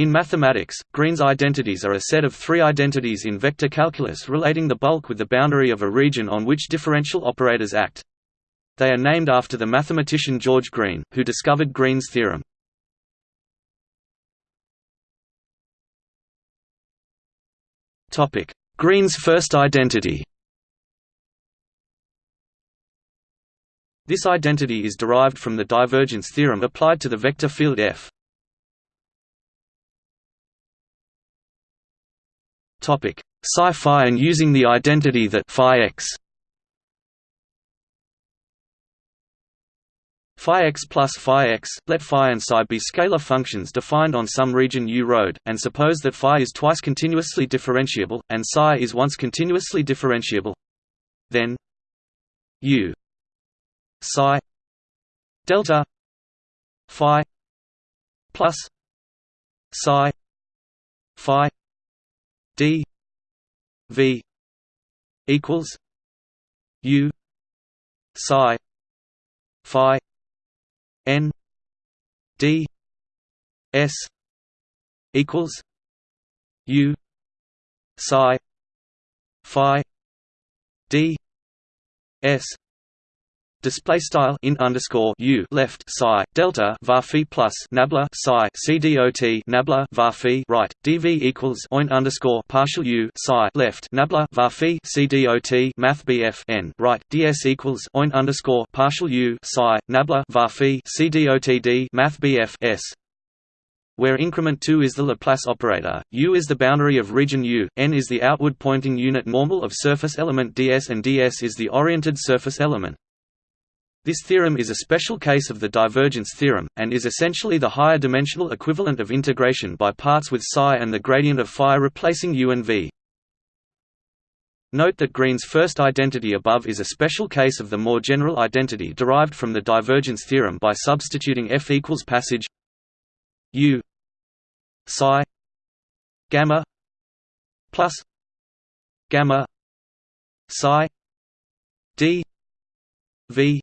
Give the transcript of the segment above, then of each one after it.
In mathematics, Green's identities are a set of three identities in vector calculus relating the bulk with the boundary of a region on which differential operators act. They are named after the mathematician George Green, who discovered Green's theorem. Green's first identity This identity is derived from the divergence theorem applied to the vector field F. Topic: Psi-phi and using the identity that phi x phi x plus phi x, let phi and psi be scalar functions defined on some region U road, and suppose that phi is twice continuously differentiable, and psi is once continuously differentiable. Then U psi delta phi plus psi phi d v equals u psi phi n d s equals u psi phi d s Display style in underscore u left psi delta var phi plus nabla psi c dot nabla var phi right dv equals oint underscore partial u psi left nabla var phi c dot math bf n right ds equals oint underscore partial u psi nabla var phi c dot d math bf s where increment 2 is the Laplace operator, U is the boundary of region U, n is the outward pointing unit normal of surface element ds and ds is the oriented surface element. This theorem is a special case of the divergence theorem, and is essentially the higher dimensional equivalent of integration by parts with psi and the gradient of phi replacing u and v. Note that Green's first identity above is a special case of the more general identity derived from the divergence theorem by substituting f equals passage u psi gamma plus gamma psi d v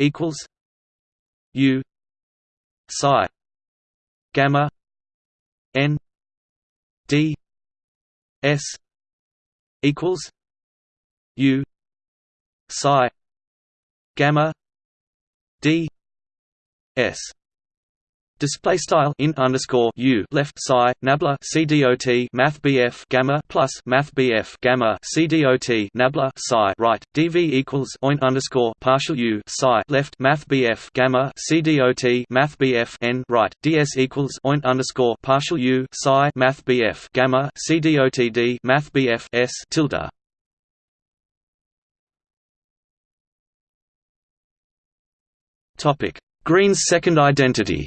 equals U psi gamma N D S equals U psi gamma D S Display style in underscore u left psi nabla c dot math bf gamma plus math bf gamma c dot nabla psi right dv equals oint underscore partial u psi left math bf gamma c dot math bf n right ds equals oint underscore partial u psi math bf gamma c dot d math bf s tilde. Topic Green's second identity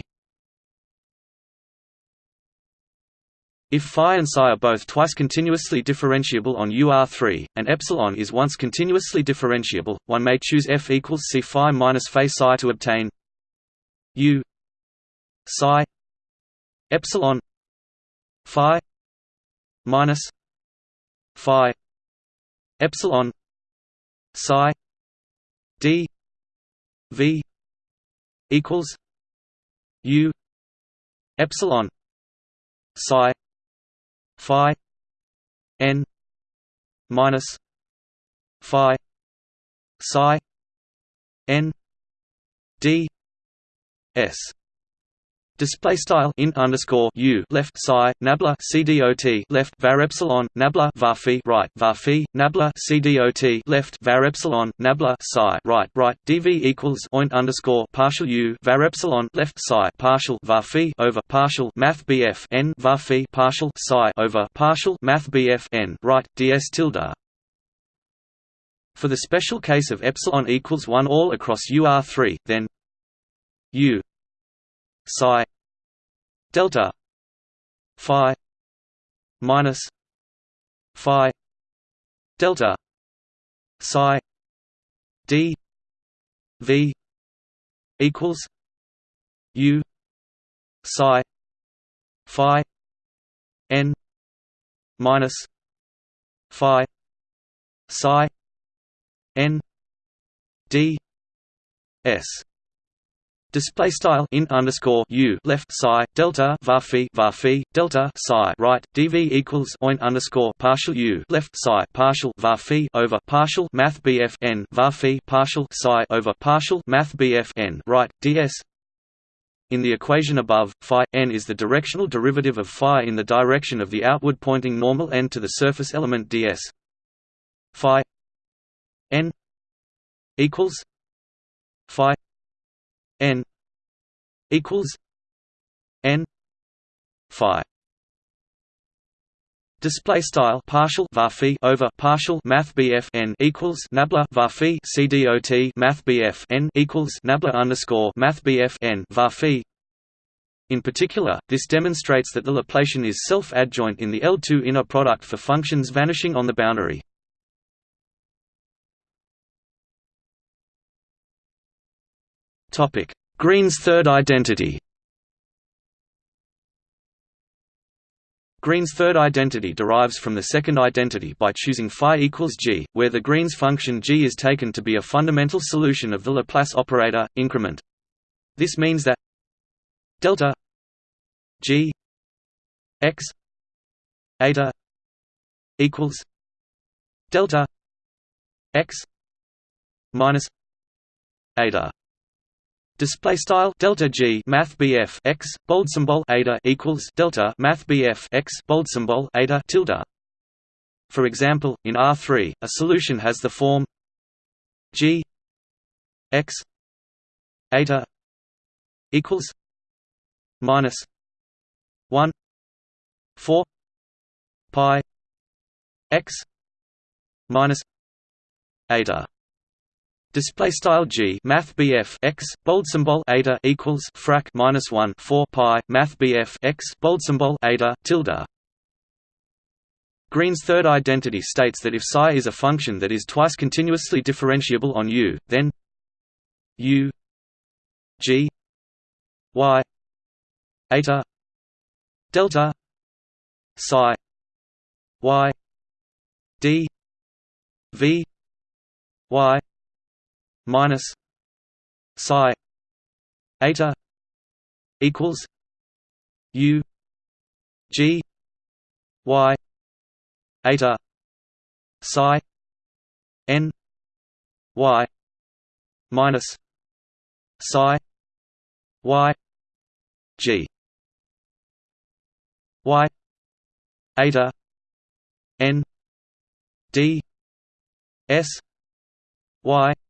If phi and psi are both twice continuously differentiable on UR3, and epsilon is once continuously differentiable, one may choose f equals c phi minus phi psi to obtain u psi epsilon phi minus phi epsilon psi d v equals u epsilon psi phi n minus phi psi n d s Display style in underscore u left psi nabla c dot left var epsilon nabla var phi right var phi nabla c dot left var epsilon nabla psi right right dv equals oint underscore partial u var epsilon left psi partial var phi over partial math bf n var phi partial psi over partial math bf n right ds tilde. For the special case of epsilon equals one all across UR3, then u psi delta phi minus phi delta psi d v equals u psi phi n minus phi psi n d s Display style int underscore u left psi delta var phi var phi delta psi right dv equals oint underscore partial u left psi partial var phi over partial math bf n var phi partial psi over partial math bf n right ds. In the equation above, phi n is the directional derivative of phi in the direction of the outward pointing normal n to the surface element ds. Phi n equals phi n equals n phi Display style partial varphi over partial math BF n equals nabla varphi CDOT math BF n equals nabla underscore math BF n varphi. In particular, this demonstrates that the Laplacian is self-adjoint in the L2 inner product for functions vanishing on the boundary. Green's third identity. Green's third identity derives from the second identity by choosing phi equals g, where the Green's function g is taken to be a fundamental solution of the Laplace operator increment. This means that delta g x eta equals delta x minus eta Display style delta G Math BF x bold symbol eta equals delta Math BF x bold symbol eta tilde. For example, in R3, a solution has the form G x eta equals minus one four pi x minus eta Display style g math bf x bold symbol eta equals frac minus one four pi math bf x bold symbol eta tilde. Green's third identity states that if psi is a function that is twice continuously differentiable on U, then U g y eta delta psi y d v y minus psi eta equals u g y eta psi n y minus psi y g y eta n d s y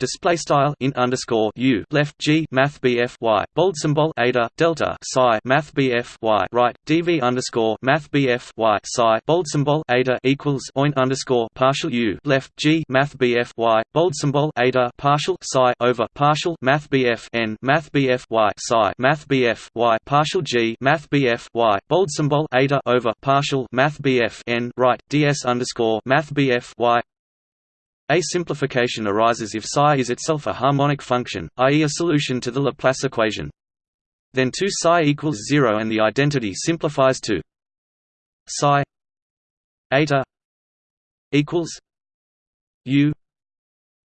display style int underscore u left g math bf y bold symbol eta delta psi math bf y right dv underscore math bf y psi bold symbol eta equals oint underscore partial u left g math bf y bold symbol eta partial psi over partial math bf n math bf y psi math bf y partial g math bf y bold symbol eta over partial math bf n right ds underscore math bf y a simplification arises if psi is itself a harmonic function, i.e. a solution to the Laplace equation. Then 2 psi equals 0 and the identity simplifies to psi eta equals u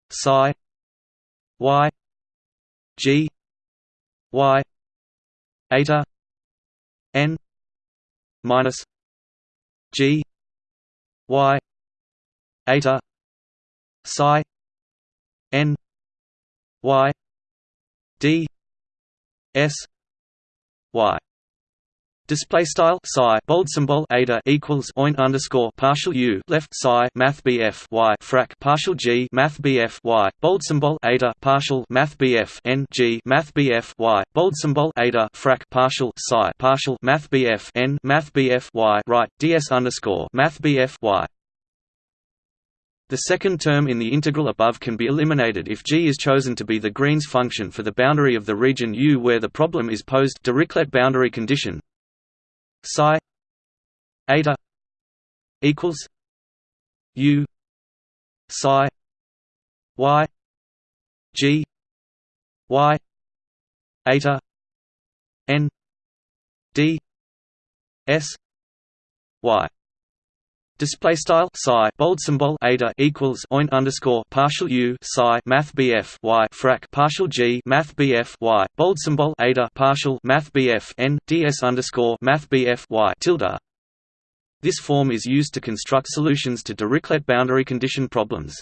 psi y g y eta n minus g y eta psi n y d s y. Display style psi bold symbol eta equals oint underscore partial u left psi math bf y frac partial g math bf y bold symbol eta partial math bf n g math bf y bold symbol eta frac partial psi partial math bf n math bf y right ds underscore math bf y the second term in the integral above can be eliminated if g is chosen to be the Green's function for the boundary of the region U where the problem is posed. Dirichlet boundary condition. Psi eta equals U psi y g y eta n d s y Display style psi bold symbol eta equals oint underscore partial u psi math bf y frac partial g math bf y bold symbol eta partial math bf n ds underscore math bf y tilde. This form is used to construct solutions to Dirichlet boundary condition problems.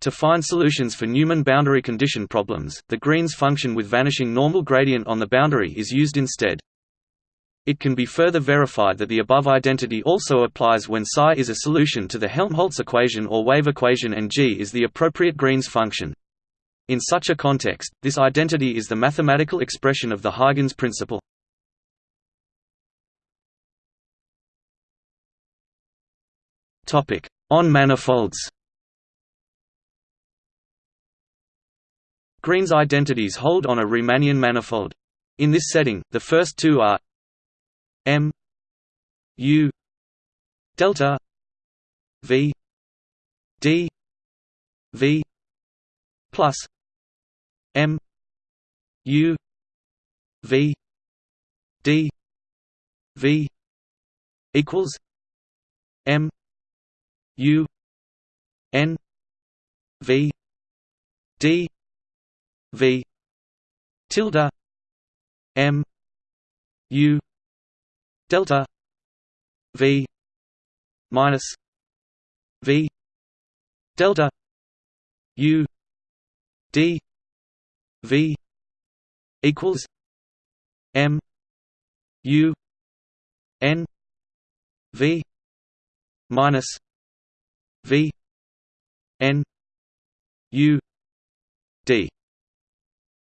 To find solutions for Neumann boundary condition problems, the Green's function with vanishing normal gradient on the boundary is used instead. It can be further verified that the above identity also applies when psi is a solution to the Helmholtz equation or wave equation and g is the appropriate Green's function. In such a context, this identity is the mathematical expression of the Huygens principle. On manifolds Green's identities hold on a Riemannian manifold. In this setting, the first two are M U delta V D V plus M U V D V equals M U N V D V tilde M U delta v minus v delta u d v equals m u n v minus v n u d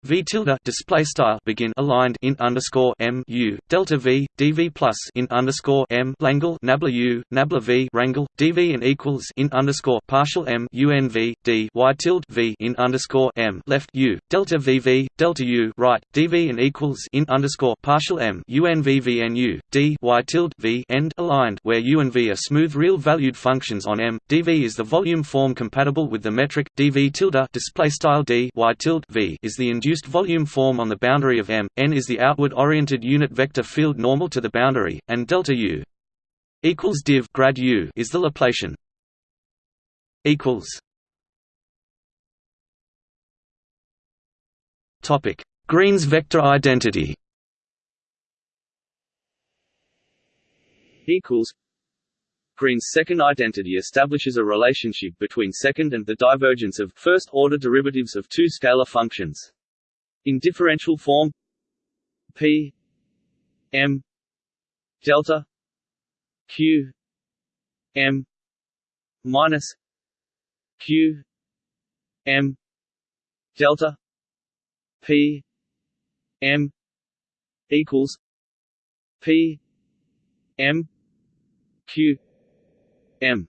V tilde display style begin aligned int underscore m u delta v dv plus int underscore m langle nabla u nabla v rangle dv and equals int underscore partial m unv d y tilde v int underscore m left u delta vv delta u right dv and equals int underscore partial m unv vnu d y tilde v end aligned where u and v are smooth real valued functions on m dv is the volume form compatible with the metric dv tilde display style d y tilde v is the induced reduced volume form on the boundary of M, n is the outward-oriented unit vector field normal to the boundary, and delta U equals div grad U is the Laplacian. equals Topic: Green's vector identity. Equals. Green's second identity establishes a relationship between second and the divergence of first-order derivatives of two scalar functions. In differential form P M delta Q M minus Q M delta P M equals P M Q M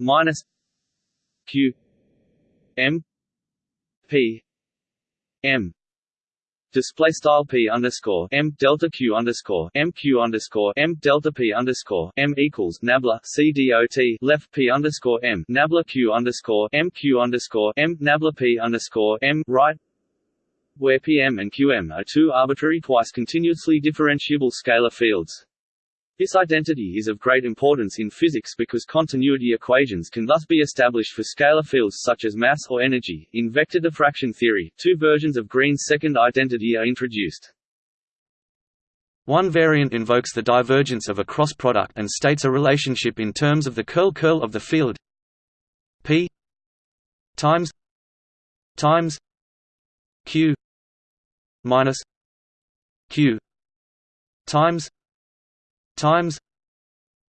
minus Q M P M display style p underscore m delta q underscore m q underscore m delta p underscore m equals nabla c dot left p underscore m nabla q underscore m q underscore m nabla p underscore m right where pm and qm are two arbitrary twice continuously differentiable scalar fields. This identity is of great importance in physics because continuity equations can thus be established for scalar fields such as mass or energy. In vector diffraction theory, two versions of Green's second identity are introduced. One variant invokes the divergence of a cross product and states a relationship in terms of the curl-curl of the field p times times q minus q times times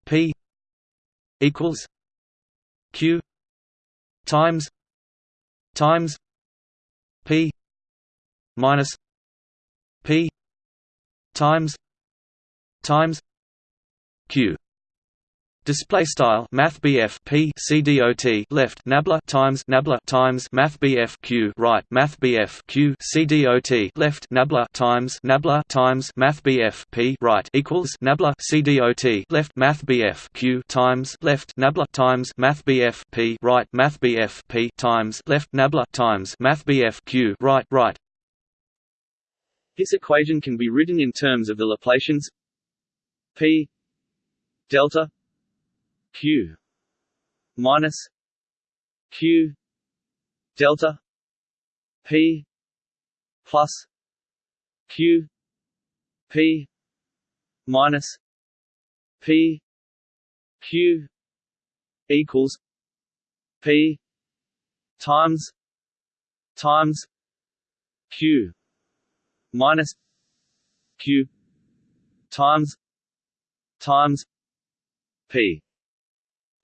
P equals Q times times P minus P times times Q Display style Math BF P C D O T left Nabla times Nabla times Math BF Q right Math BF Q C D O T left Nabla times Nabla times Math BF P right equals Nabla C D O T left Math BF Q times left Nabla times Math BF P right Math BF P times left Nabla times Math BF Q right right. This equation can be written in terms of the Laplacians P delta q. Minus q delta p plus q p minus p q equals p times times q minus q times times p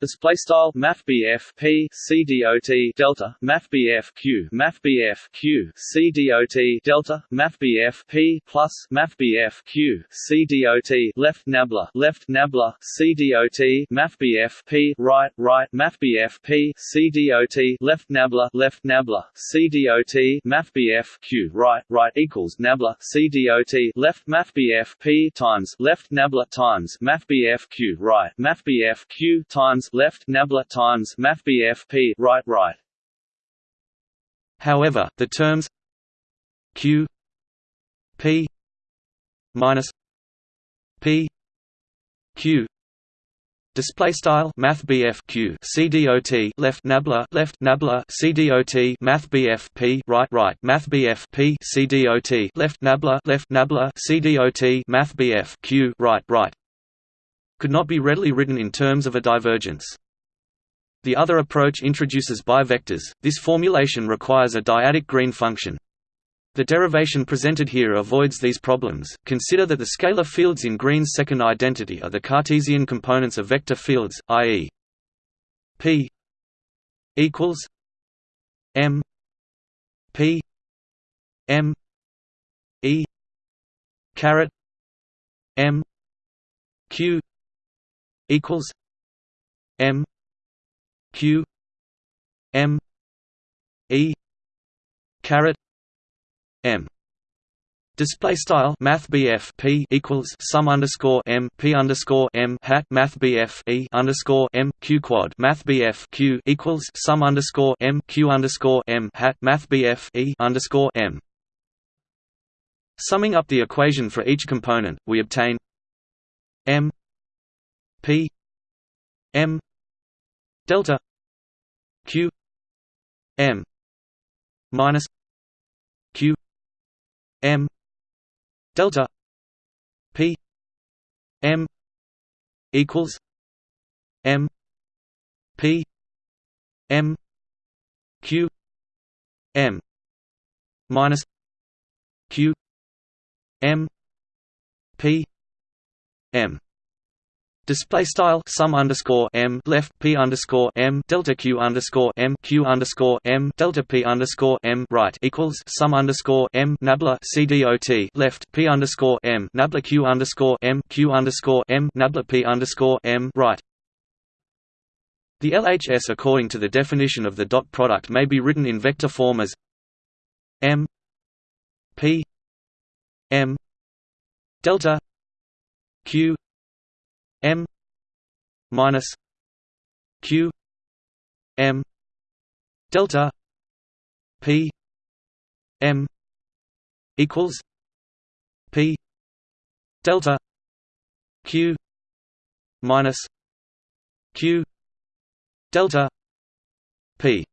Display style Math P C D O T delta Math Q Math Q C D O T delta Math P plus Math Q C D O T left nabla left nabla C D O T Math P right right Math P C D O T left nabla left nabla C D O T Math Q right right equals nabla C D O T left Math P times left nabla times Math Q right Math Q times left nabla times mathbf p right right. However, the terms q p minus p q Display style Math BF Q CDOT left nabla left nabla CDOT Math BF P right right Math BF P CDOT left nabla left nabla CDOT Math BF Q right right could not be readily written in terms of a divergence. The other approach introduces bivectors, this formulation requires a dyadic green function. The derivation presented here avoids these problems. Consider that the scalar fields in Green's second identity are the Cartesian components of vector fields, i.e. p equals m p m e caret m q equals M Q M E caret M. Display style Math P equals sum underscore M P underscore M hat Math E underscore M Q quad Math Q equals sum underscore M Q underscore M hat Math E underscore M. Summing up the equation for each component, we obtain M P M delta Q M minus Q M delta P M equals M P M Q M minus Q M P M Display style sum underscore m left p underscore m delta q underscore m q underscore m delta p underscore m right equals sum underscore m nabla c dot left p underscore m nabla q underscore m q underscore m nabla p underscore m right. The LHS according to the definition of the dot product may be written in vector form as m p m delta q M minus Q M delta P M equals P delta Q minus Q delta P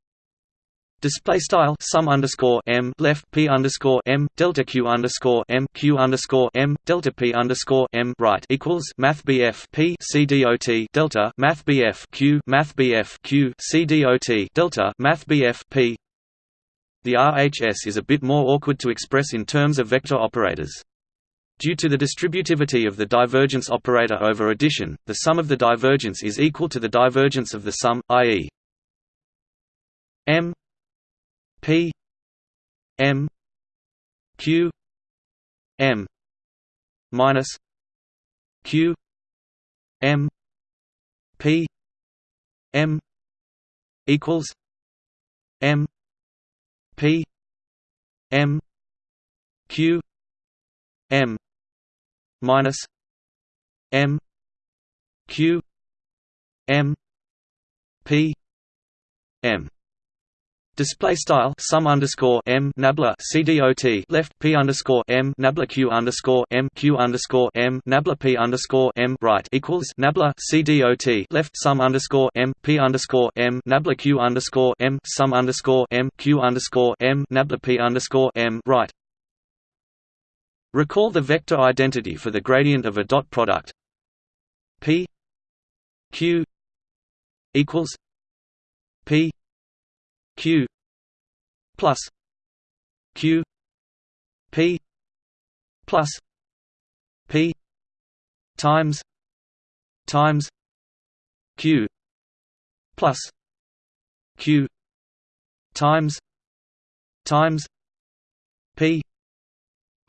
Display style sum underscore m left p underscore m delta q underscore m q underscore m delta p underscore m right equals math bf p c dot delta math bf q math bf q c dot delta math bf p. The RHS is a bit more awkward to express in terms of vector operators. Due to the distributivity of the divergence operator over addition, the sum of the divergence is equal to the divergence of the sum, i.e. m P M Q M minus Q M P M equals M P M Q M minus M Q M P M Display style sum underscore m nabla cdot left p underscore m nabla q underscore m q underscore m nabla p underscore m right equals nabla cdot left sum underscore m p underscore m nabla q underscore m sum underscore m q underscore m nabla p underscore m right. Recall the vector identity for the gradient of a dot product p q equals p q plus q p plus p times times q plus q times times p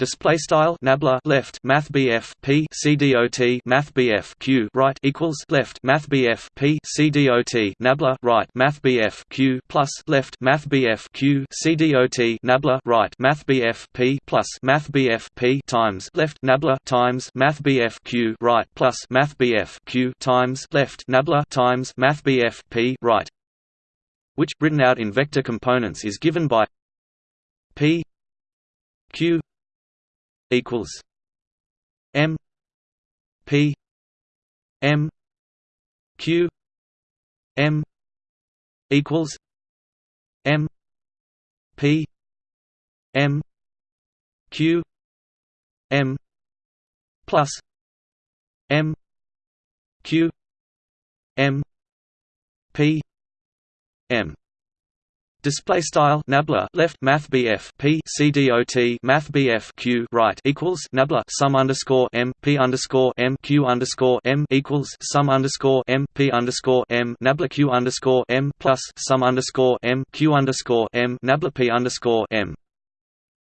Display style nabla left math BF P C D O T math BF Q right equals left math BF P C nabla right math BF Q plus left math BF Q C nabla right math BF P plus math BF P times left nabla times math BF Q right plus math BF Q times left nabla times math BF P right which written out in vector components is given by P Q equals M P M Q M equals M P M Q M plus M Q M P M Display style nabla left math BF P C D O T math BF Q right equals nabla sum underscore M P underscore M Q underscore M equals sum underscore M P underscore M nabla Q underscore M plus sum underscore M Q underscore M nabla P underscore M.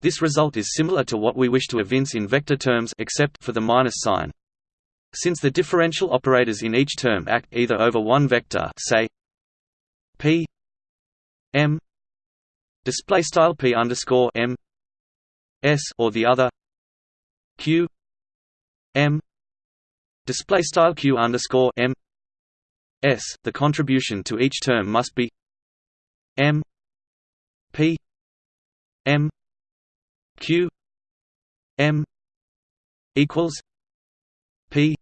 This result is similar to what we wish to evince in vector terms except for the minus sign. Since the differential operators in each term act either over one vector, say P M. Display style P underscore M. S or the other. Q. M. Display style Q underscore M. S. The contribution to each term must be M. P. M. Q. M. equals P.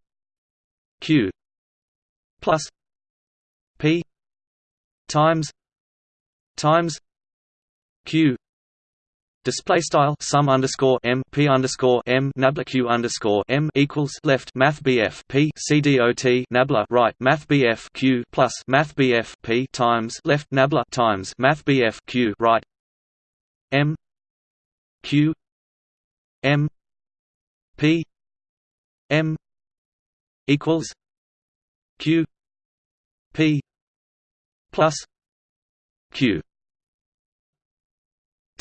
Q. Plus P. Times times q display style sum underscore m p underscore m nabla q underscore m equals left math bf p c d o t nabla right math bf q plus math bf p times left nabla times math bf q right m q m p m equals q p plus q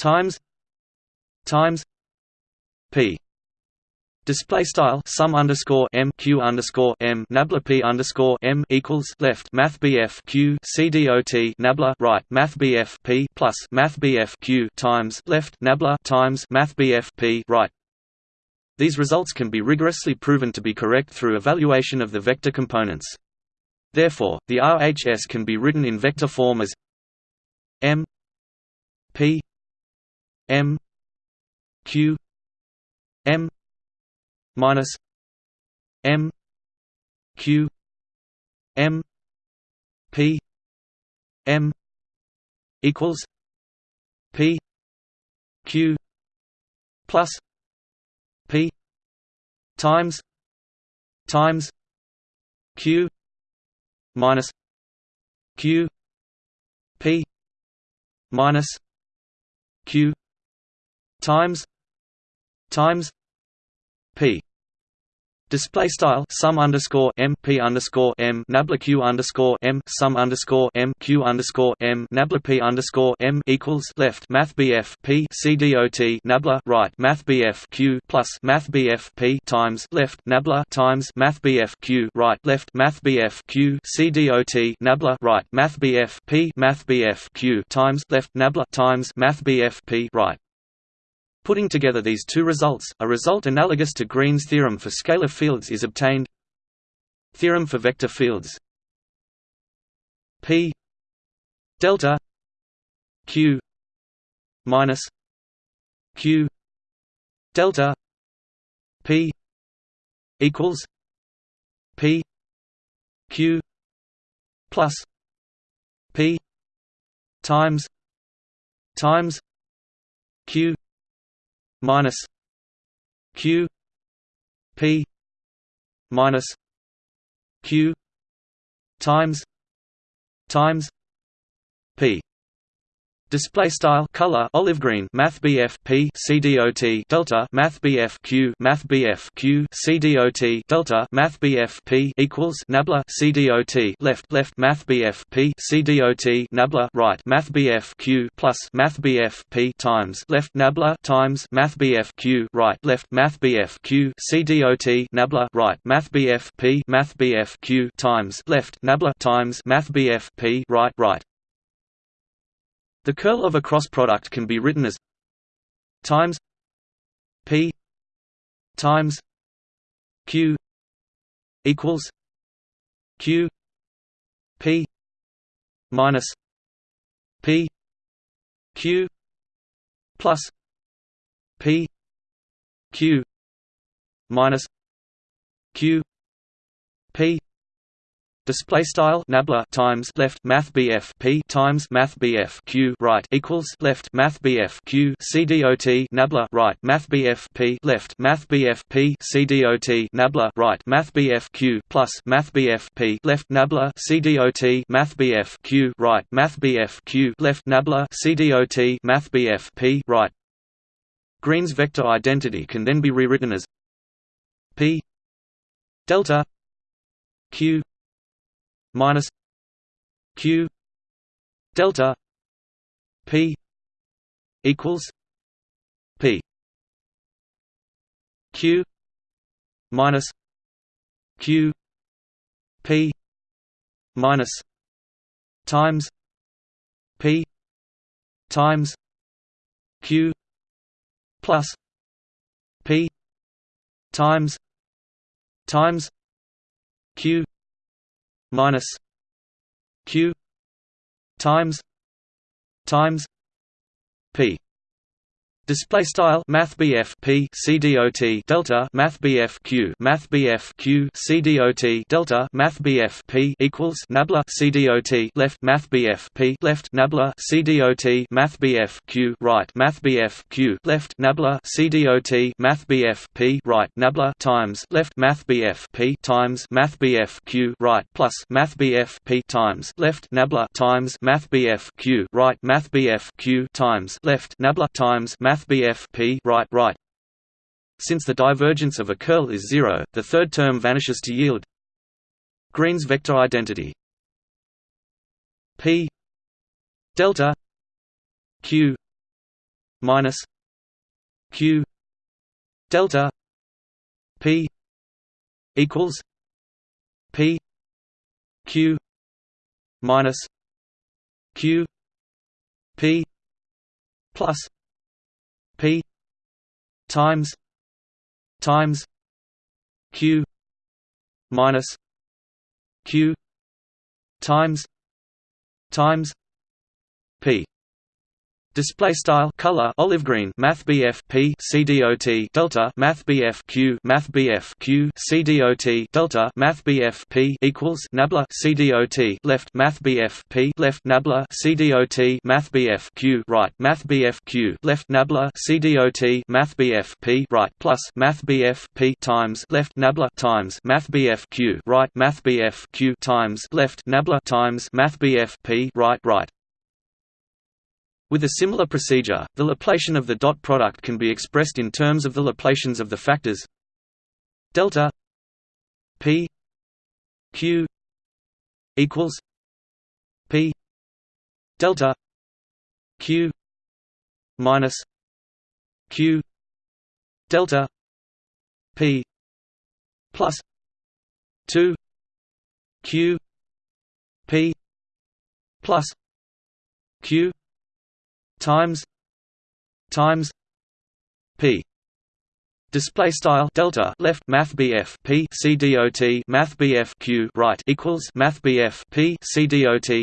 times times p Display style sum underscore m q underscore m nabla p underscore m equals left math bf q c d o t nabla right math bf p plus math bf q times left nabla times math bf p right. These results can be rigorously proven to be correct through evaluation of the vector components. Therefore, the RHS can be written in vector form as M P M Q M minus M Q M P M equals P Q plus P times times Q minus Q P minus q times times p. Display style sum underscore m p underscore m nabla q underscore m sum underscore m q underscore m nabla p underscore m equals left math bf p c d o t nabla right math bf q plus math bf p times left nabla times math bf q right left math bf q c d o t nabla right math bf p math bf q times left nabla times math bf p right Putting together these two results, a result analogous to Green's theorem for scalar fields is obtained. Theorem for vector fields P delta q minus q delta p equals p q plus p times times q minus q p minus q times times p Display style color olive green Math BF P CDOT delta Math BF Q Math BF Q CDOT delta Math BF P equals nabla CDOT left left Math BF P CDOT nabla right Math BF Q plus Math BF P times left nabla times Math BF Q right left Math BF Q CDOT nabla right Math BF P Math BF Q times left nabla times Math BF P right right the curl of a cross product can be written as times p times q equals q p minus p q plus p q minus q p Display style nabla times left math BF P times math BF Q right equals left math BF Q CDOT nabla right math BF P left math BF P CDOT nabla right math BF Q plus math BF P left nabla CDOT math BF Q right math BF Q left nabla CDOT math BF P right Green's vector identity can then be rewritten as P delta Q minus q delta p equals p q minus q p minus times p times q plus p times times q minus q times times p Display style Math BF P CDOT Delta Math BF Q Math BF Q CDOT Delta Math BF P equals Nabla CDOT left Math BF P left Nabla CDOT Math BF Q right Math BF Q left Nabla CDOT Math BF P right Nabla times left Math BF P times Math BF Q right plus Math BF P times left Nabla times Math BF Q right Math BF Q times left Nabla times Math math BF P right right. Since the divergence of a curl is zero, the third term vanishes to yield Green's vector identity. P delta Q minus Q delta P equals P Q minus Q P plus P times times Q minus Q times times P Display style color olive green Math BF P CDOT Delta Math BF Q Math BF Q CDOT Delta Math BF P equals Nabla CDOT left Math BF P left Nabla CDOT Math BF Q right Math BF Q left Nabla CDOT Math BF P right plus Math BF P times left Nabla times Math BF Q right Math BF Q times left Nabla times Math BF P right right with a similar procedure, the Laplacian of the dot product can be expressed in terms of the Laplacians of the factors delta p q equals p delta q minus q delta p plus 2 q p plus q times times p Display style delta left math BF P C dot math BF Q right equals math BF P C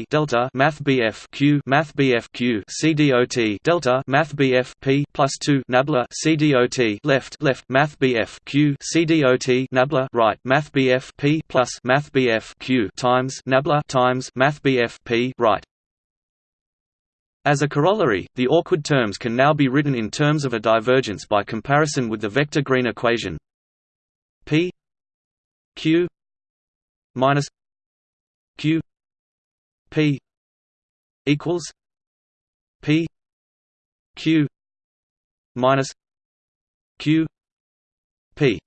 delta math BF Q math BF Q C delta math BF P plus two nabla C dot left left math BF Q C nabla right math BF P plus math BF Q times nabla times math BF P right as a corollary, the awkward terms can now be written in terms of a divergence by comparison with the vector Green equation P Q minus Q P equals P Q minus Q P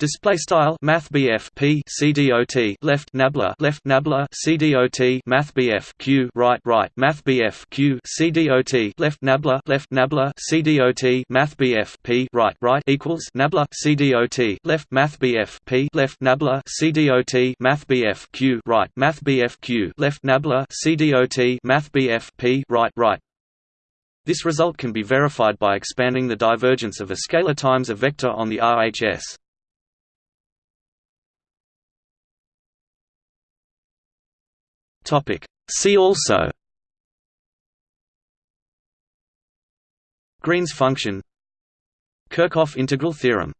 Display style Math BF P C D O T left nabla left nabla C D O T Math BF Q right right Math BF Q C D O T left nabla left nabla C D O T Math BF P right right equals nabla C D O T left Math BF P left nabla C D O T Math BF Q right Math BF Q left nabla C D O T Math BF P right right this result can be verified by expanding the divergence of a scalar times a vector on the RHS. Topic. See also. Green's function. Kirchhoff integral theorem